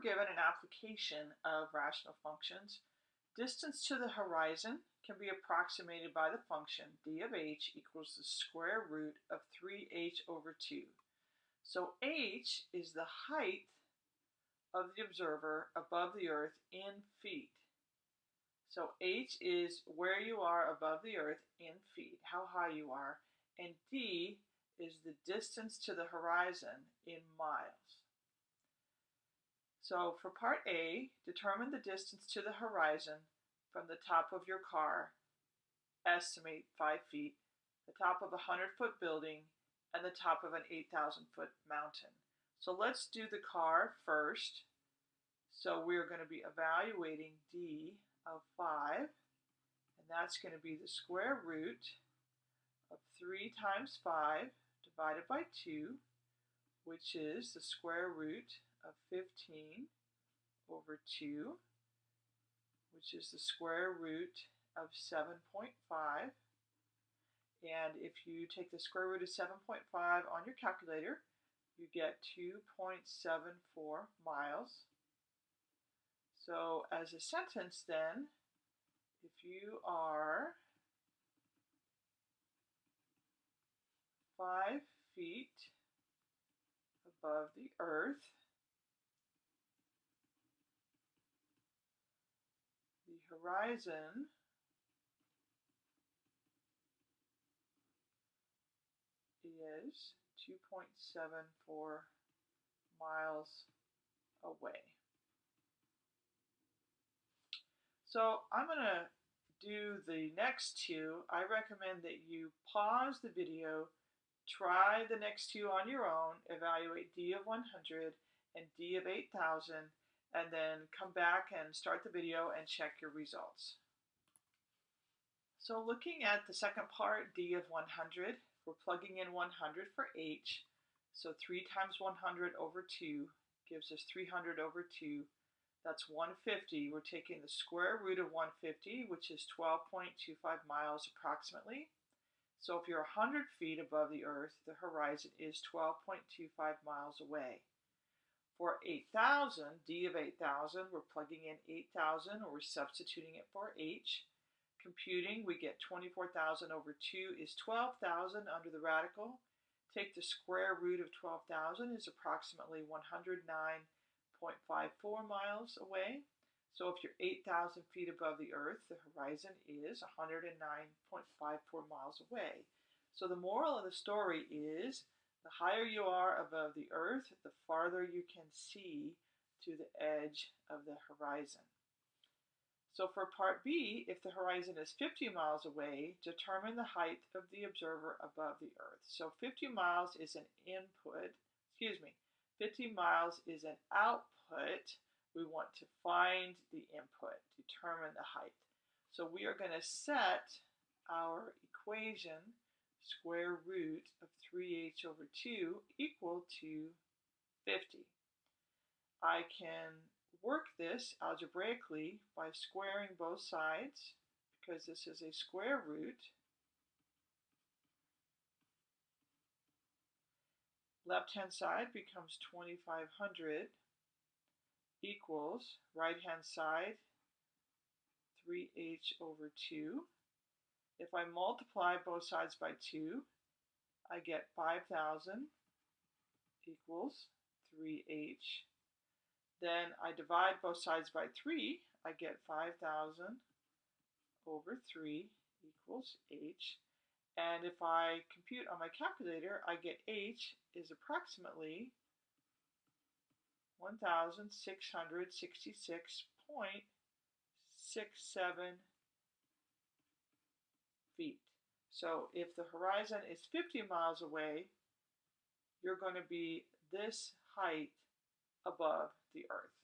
given an application of rational functions. Distance to the horizon can be approximated by the function d of h equals the square root of 3h over 2. So h is the height of the observer above the earth in feet. So h is where you are above the earth in feet, how high you are, and d is the distance to the horizon in miles. So for part A, determine the distance to the horizon from the top of your car, estimate 5 feet, the top of a 100-foot building, and the top of an 8,000-foot mountain. So let's do the car first. So we're going to be evaluating D of 5, and that's going to be the square root of 3 times 5 divided by 2, which is the square root of 15 over 2, which is the square root of 7.5. And if you take the square root of 7.5 on your calculator, you get 2.74 miles. So as a sentence then, if you are 5 feet above the earth, horizon is 2.74 miles away. So I'm going to do the next two. I recommend that you pause the video, try the next two on your own, evaluate D of 100 and D of 8000, and then come back and start the video and check your results. So looking at the second part, D of 100, we're plugging in 100 for H. So 3 times 100 over 2 gives us 300 over 2. That's 150. We're taking the square root of 150, which is 12.25 miles approximately. So if you're 100 feet above the earth, the horizon is 12.25 miles away. For 8,000, D of 8,000, we're plugging in 8,000 or we're substituting it for H. Computing, we get 24,000 over 2 is 12,000 under the radical. Take the square root of 12,000 is approximately 109.54 miles away. So if you're 8,000 feet above the earth, the horizon is 109.54 miles away. So the moral of the story is the higher you are above the earth, the farther you can see to the edge of the horizon. So for part B, if the horizon is 50 miles away, determine the height of the observer above the earth. So 50 miles is an input, excuse me, 50 miles is an output. We want to find the input, determine the height. So we are going to set our equation square root of 3h over 2 equal to 50. I can work this algebraically by squaring both sides because this is a square root. Left-hand side becomes 2500 equals right-hand side 3h over 2 if I multiply both sides by 2, I get 5,000 equals 3h. Then I divide both sides by 3, I get 5,000 over 3 equals h. And if I compute on my calculator, I get h is approximately 1,666.67 feet. So if the horizon is 50 miles away, you're going to be this height above the earth.